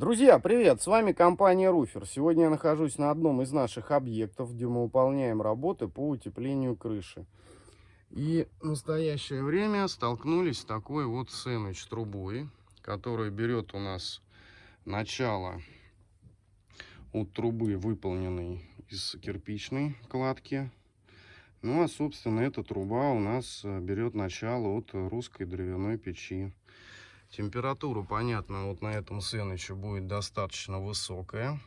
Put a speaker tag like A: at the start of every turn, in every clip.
A: Друзья, привет! С вами компания Руфер. Сегодня я нахожусь на одном из наших объектов, где мы выполняем работы по утеплению крыши. И в настоящее время столкнулись с такой вот сэндвич трубой, которая берет у нас начало от трубы, выполненной из кирпичной кладки. Ну а, собственно, эта труба у нас берет начало от русской дровяной печи. Температура, понятно, вот на этом сэндвиче будет достаточно высокая.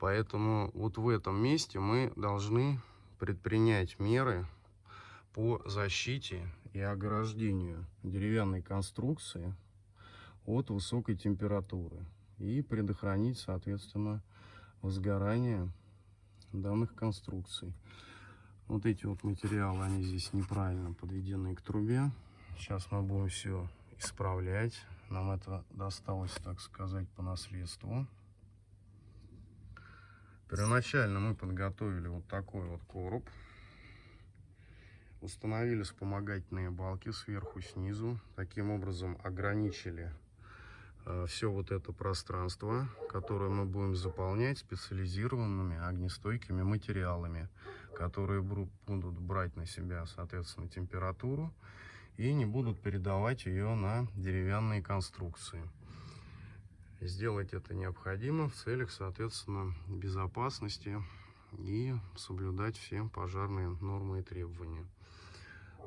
A: Поэтому вот в этом месте мы должны предпринять меры по защите и ограждению деревянной конструкции от высокой температуры и предохранить, соответственно, возгорание данных конструкций. Вот эти вот материалы, они здесь неправильно подведены к трубе. Сейчас мы будем все исправлять. Нам это досталось, так сказать, по наследству. Первоначально мы подготовили вот такой вот короб. Установили вспомогательные балки сверху, снизу. Таким образом ограничили э, все вот это пространство, которое мы будем заполнять специализированными огнестойкими материалами, которые будут брать на себя, соответственно, температуру и не будут передавать ее на деревянные конструкции. Сделать это необходимо в целях, соответственно, безопасности и соблюдать все пожарные нормы и требования.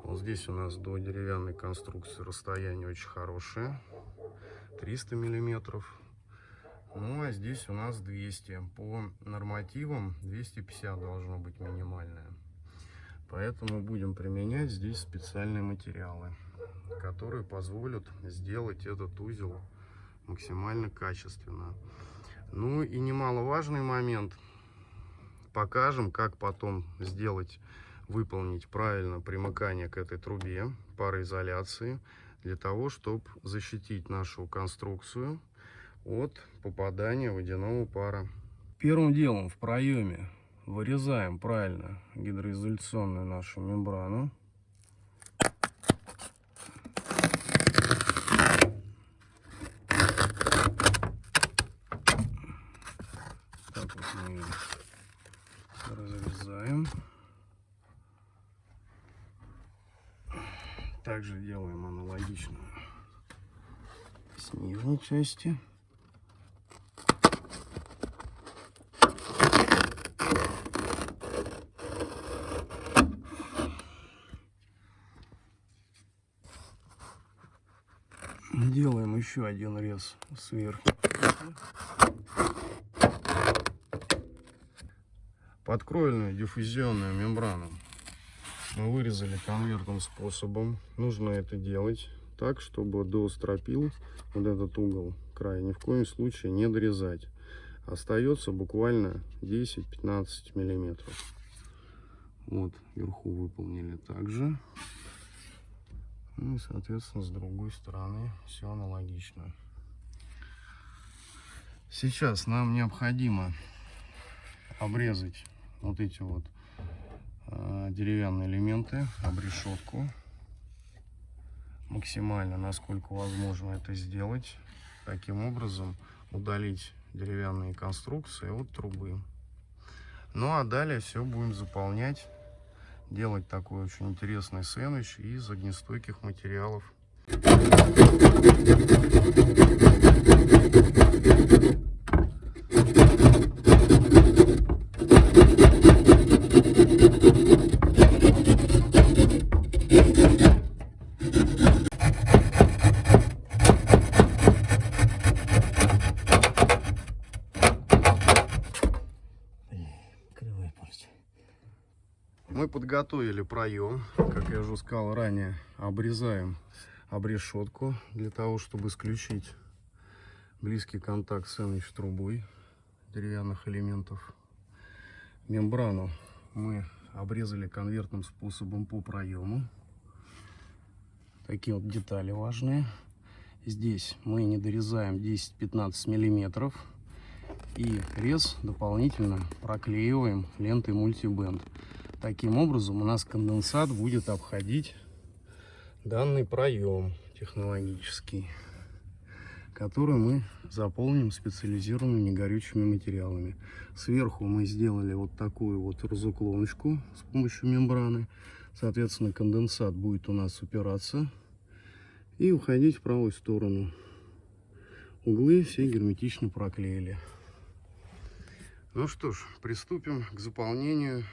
A: Вот здесь у нас до деревянной конструкции расстояние очень хорошее, 300 миллиметров. Ну а здесь у нас 200. По нормативам 250 должно быть минимальное. Поэтому будем применять здесь специальные материалы, которые позволят сделать этот узел максимально качественно. Ну и немаловажный момент. Покажем, как потом сделать, выполнить правильно примыкание к этой трубе пароизоляции, для того, чтобы защитить нашу конструкцию от попадания водяного пара. Первым делом в проеме вырезаем правильно гидроизоляционную нашу мембрану. Так вот мы ее разрезаем. Также делаем аналогично с нижней части. Делаем еще один рез сверху. Подкроильную диффузионную мембрану мы вырезали конвертным способом. Нужно это делать так, чтобы до стропил вот этот угол края ни в коем случае не дорезать. Остается буквально 10-15 миллиметров. Вот, вверху выполнили также. Ну и, соответственно, с другой стороны все аналогично. Сейчас нам необходимо обрезать вот эти вот э, деревянные элементы, обрешетку. Максимально, насколько возможно это сделать. Таким образом удалить деревянные конструкции от трубы. Ну а далее все будем заполнять делать такой очень интересный сэндвич из огнестойких материалов. Мы подготовили проем, как я уже сказал ранее, обрезаем обрешетку для того, чтобы исключить близкий контакт с сэндвич трубой деревянных элементов. Мембрану мы обрезали конвертным способом по проему. Такие вот детали важные. Здесь мы не дорезаем 10-15 миллиметров. И рез дополнительно проклеиваем лентой мультибенд. Таким образом у нас конденсат будет обходить данный проем технологический. которую мы заполним специализированными негорючими материалами. Сверху мы сделали вот такую вот разуклоночку с помощью мембраны. Соответственно, конденсат будет у нас упираться и уходить в правую сторону. Углы все герметично проклеили. Ну что ж, приступим к заполнению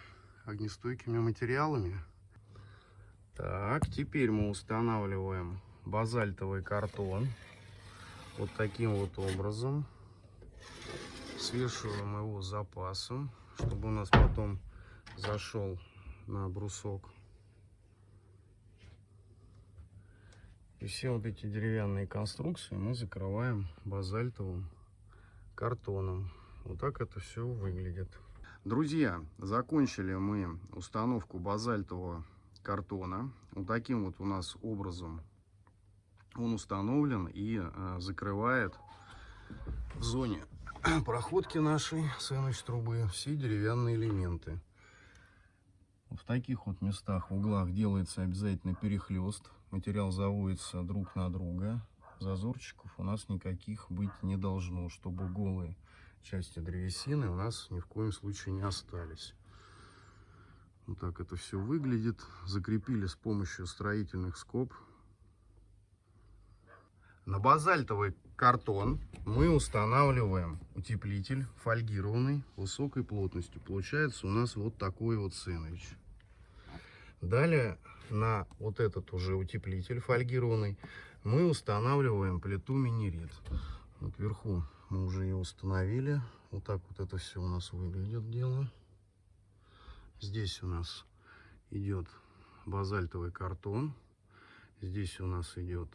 A: огнестойкими материалами. Так, теперь мы устанавливаем базальтовый картон вот таким вот образом. Свешиваем его запасом, чтобы у нас потом зашел на брусок. И все вот эти деревянные конструкции мы закрываем базальтовым картоном. Вот так это все выглядит. Друзья, закончили мы установку базальтового картона. Вот таким вот у нас образом он установлен и э, закрывает в зоне проходки нашей сэндвич трубы все деревянные элементы. В таких вот местах, в углах делается обязательно перехлест. Материал заводится друг на друга. Зазорчиков у нас никаких быть не должно, чтобы голые части древесины у нас ни в коем случае не остались. Вот так это все выглядит. Закрепили с помощью строительных скоб. На базальтовый картон мы устанавливаем утеплитель фольгированный высокой плотностью. Получается у нас вот такой вот сэндвич. Далее на вот этот уже утеплитель фольгированный мы устанавливаем плиту минерит. Вот вверху мы уже ее установили. Вот так вот это все у нас выглядит дело. Здесь у нас идет базальтовый картон. Здесь у нас идет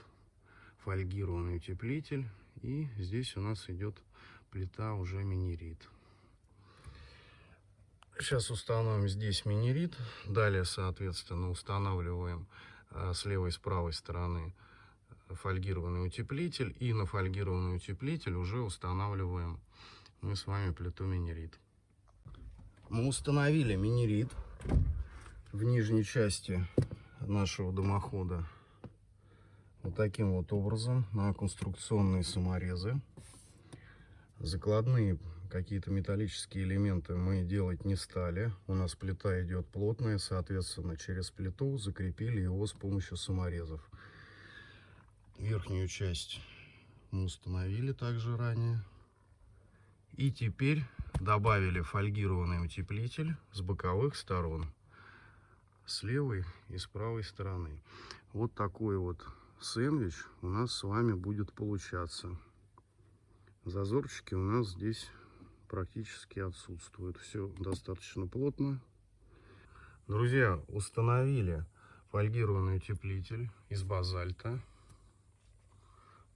A: фольгированный утеплитель. И здесь у нас идет плита уже минерит. Сейчас установим здесь минерит. Далее, соответственно, устанавливаем а, с левой и с правой стороны фольгированный утеплитель. И на фольгированный утеплитель уже устанавливаем мы с вами плиту минерит. Мы установили минерит в нижней части нашего дымохода вот таким вот образом на конструкционные саморезы. Закладные какие-то металлические элементы мы делать не стали. У нас плита идет плотная, соответственно, через плиту закрепили его с помощью саморезов. Верхнюю часть мы установили также ранее. И теперь добавили фольгированный утеплитель с боковых сторон. С левой и с правой стороны. Вот такой вот сэндвич у нас с вами будет получаться. Зазорчики у нас здесь практически отсутствуют. Все достаточно плотно. Друзья, установили фольгированный утеплитель из базальта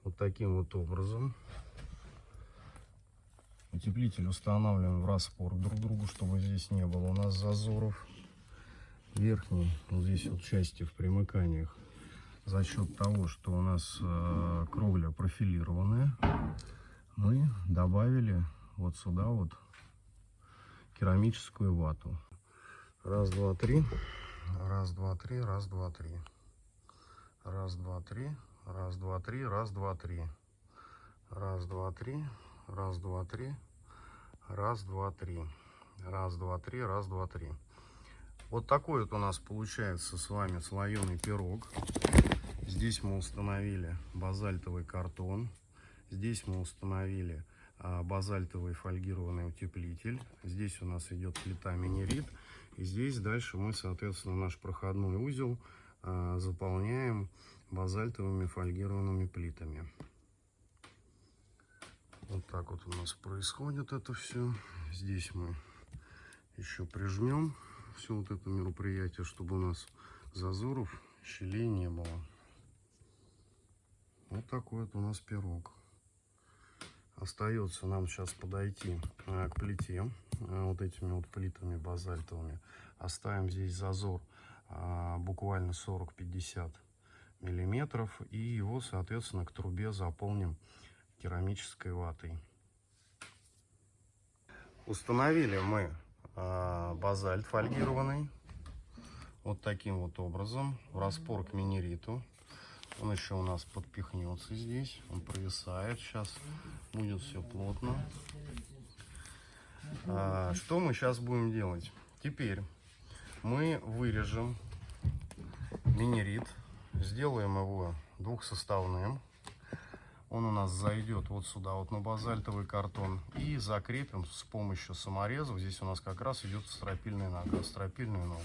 A: вот таким вот образом. Утеплитель устанавливаем в распор друг другу, чтобы здесь не было у нас зазоров. Верхней, вот здесь вот части в примыканиях, за счет того, что у нас э, кровля профилированная, мы добавили вот сюда вот керамическую вату. Раз, два, три. Раз, два, три. Раз, два, три. Раз, два, три. Раз, два, три, раз, два, три. Раз, два, три. Раз, два, три. Раз, два, три. Раз, два, три. Раз, два, три. Вот такой вот у нас получается с вами слоеный пирог. Здесь мы установили базальтовый картон. Здесь мы установили а, базальтовый фольгированный утеплитель. Здесь у нас идет плита минерит. И здесь дальше мы, соответственно, наш проходной узел а, заполняем базальтовыми фольгированными плитами. Вот так вот у нас происходит это все. Здесь мы еще прижмем все вот это мероприятие, чтобы у нас зазоров, щелей не было. Вот такой вот у нас пирог. Остается нам сейчас подойти э, к плите э, вот этими вот плитами базальтовыми. Оставим здесь зазор э, буквально 40-50 миллиметров и его соответственно к трубе заполним керамической ватой установили мы э, базальт фольгированный вот таким вот образом в распор к минериту Он еще у нас подпихнется здесь. Он провисает. Сейчас будет все плотно. А, что мы сейчас будем делать? Теперь мы вырежем минерит. Сделаем его двухсоставным. Он у нас зайдет вот сюда, вот на базальтовый картон. И закрепим с помощью саморезов. Здесь у нас как раз идет стропильная нога, стропильную ногу.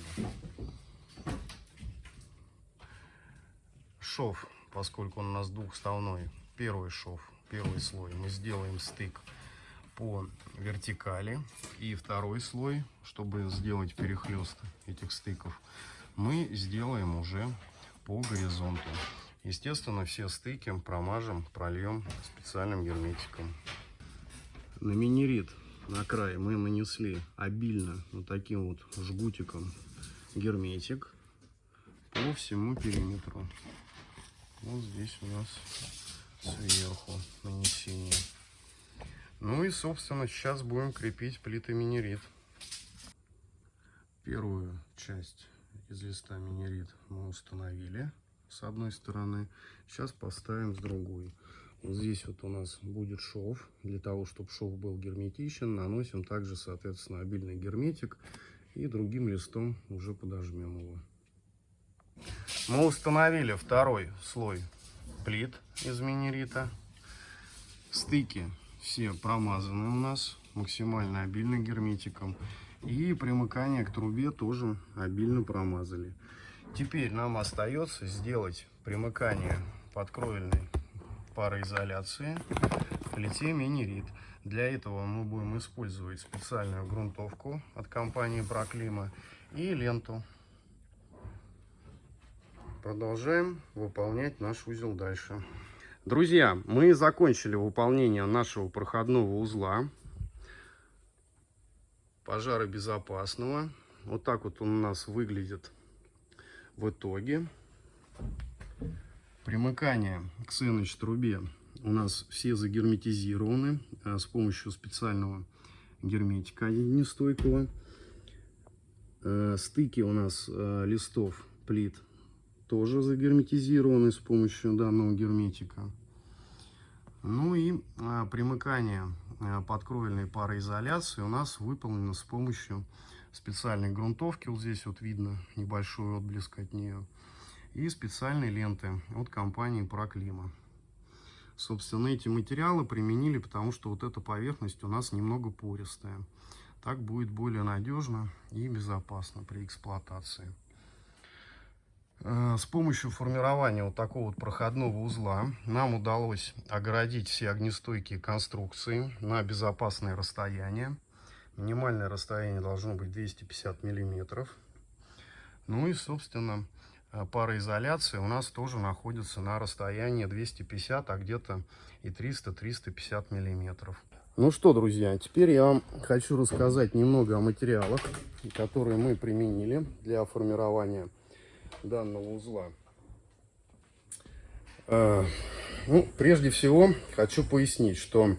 A: Шов, поскольку он у нас двухставной, первый шов, первый слой, мы сделаем стык по вертикали. И второй слой, чтобы сделать перехлест этих стыков, мы сделаем уже по горизонту. Естественно, все стыки промажем, прольем специальным герметиком. На минерит на край мы нанесли обильно вот таким вот жгутиком герметик по всему периметру. Вот здесь у нас сверху нанесение. Ну и, собственно, сейчас будем крепить плиты минерит. Первую часть из листа минерит мы установили с одной стороны. Сейчас поставим с другой. Вот здесь вот у нас будет шов. Для того, чтобы шов был герметичен, наносим также, соответственно, обильный герметик. И другим листом уже подожмем его. Мы установили второй слой плит из минерита. Стыки все промазаны у нас максимально обильно герметиком. И примыкание к трубе тоже обильно промазали. Теперь нам остается сделать примыкание подкровельной пароизоляции к плите минерит. Для этого мы будем использовать специальную грунтовку от компании Проклима и ленту. Продолжаем выполнять наш узел дальше. Друзья, мы закончили выполнение нашего проходного узла пожаробезопасного. Вот так вот он у нас выглядит в итоге. Примыкание к сеныч трубе у нас все загерметизированы а, с помощью специального герметика нестойкого. Э, стыки у нас э, листов плит тоже загерметизированы с помощью данного герметика. Ну и а, примыкание а, подкровельной пароизоляции у нас выполнено с помощью специальной грунтовки. Вот здесь вот видно небольшой отблеск от нее. И специальной ленты от компании Проклима. Собственно, эти материалы применили, потому что вот эта поверхность у нас немного пористая. Так будет более надежно и безопасно при эксплуатации. Э, с помощью формирования вот такого вот проходного узла нам удалось огородить все огнестойкие конструкции на безопасное расстояние. Минимальное расстояние должно быть 250 миллиметров. Ну и, собственно, э, пароизоляция у нас тоже находится на расстоянии 250, а где-то и 300-350 миллиметров. Ну что, друзья, теперь я вам хочу рассказать немного о материалах, которые мы применили для формирования данного узла. А, ну, прежде всего, хочу пояснить, что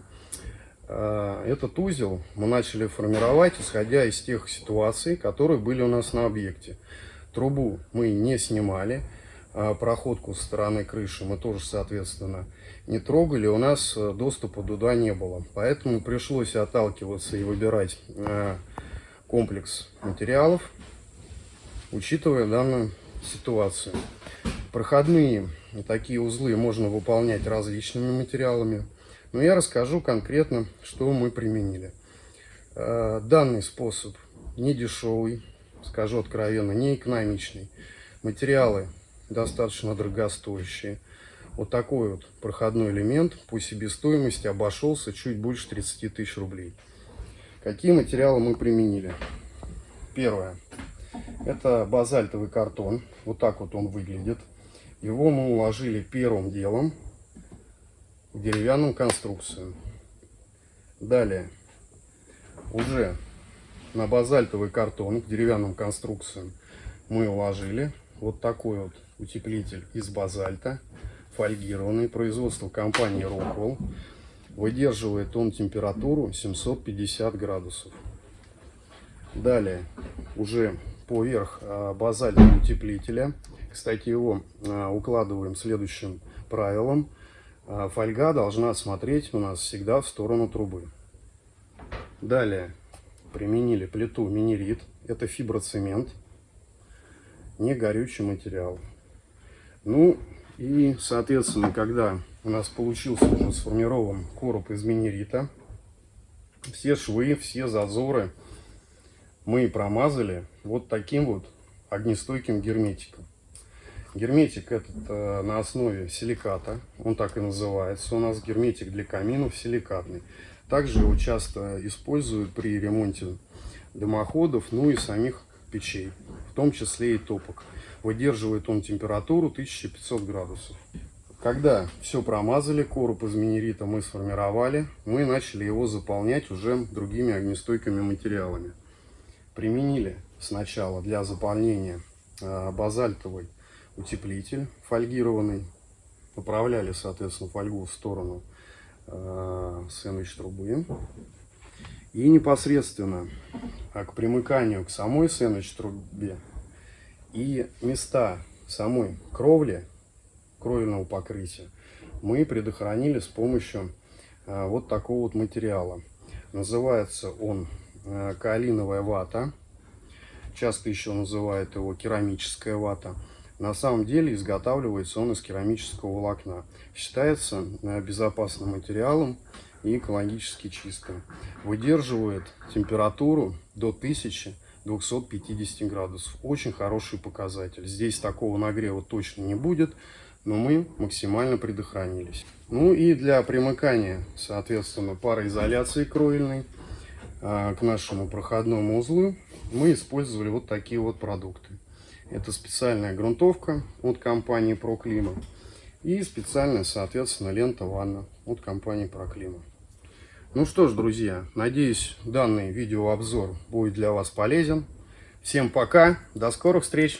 A: а, этот узел мы начали формировать, исходя из тех ситуаций, которые были у нас на объекте. Трубу мы не снимали, а проходку со стороны крыши мы тоже, соответственно, не трогали, у нас э, доступа туда не было. Поэтому пришлось отталкиваться и выбирать э, комплекс материалов, учитывая данную ситуацию. Проходные такие узлы можно выполнять различными материалами. Но я расскажу конкретно, что мы применили. Э, данный способ не дешевый, скажу откровенно, не экономичный. Материалы достаточно дорогостоящие. Вот такой вот проходной элемент по себестоимости обошелся чуть больше 30 тысяч рублей. Какие материалы мы применили? Первое. Это базальтовый картон. Вот так вот он выглядит. Его мы уложили первым делом в деревянную конструкцию. Далее уже на базальтовый картон в деревянную конструкцию мы уложили вот такой вот утеплитель из базальта, фольгированный, производство компании Rockwell. Выдерживает он температуру 750 градусов. Далее уже поверх э, базальтового утеплителя. Кстати, его э, укладываем следующим правилом. Э, фольга должна смотреть у нас всегда в сторону трубы. Далее применили плиту минерит. Это фиброцемент, не горючий материал. Ну и, соответственно, когда у нас получился уже сформирован короб из минерита, все швы, все зазоры мы промазали вот таким вот огнестойким герметиком. Герметик этот э, на основе силиката, он так и называется. У нас герметик для каминов силикатный. Также его часто используют при ремонте дымоходов, ну и самих печей, в том числе и топок. Выдерживает он температуру 1500 градусов. Когда все промазали, короб из минерита мы сформировали, мы начали его заполнять уже другими огнестойкими материалами. Применили сначала для заполнения э, базальтовый утеплитель фольгированный. Направляли, соответственно, фольгу в сторону э, сэндвич трубы. И непосредственно а, к примыканию к самой сэндвич трубе и места самой кровли кровельного покрытия мы предохранили с помощью э, вот такого вот материала. Называется он каолиновая вата. Часто еще называют его керамическая вата. На самом деле изготавливается он из керамического волокна. Считается э, безопасным материалом и экологически чистым. Выдерживает температуру до 1250 градусов. Очень хороший показатель. Здесь такого нагрева точно не будет но мы максимально предохранились. Ну и для примыкания, соответственно, пароизоляции кровельной к нашему проходному узлу мы использовали вот такие вот продукты. Это специальная грунтовка от компании ProClima и специальная, соответственно, лента ванна от компании ProClima. Ну что ж, друзья, надеюсь, данный видеообзор будет для вас полезен. Всем пока, до скорых встреч!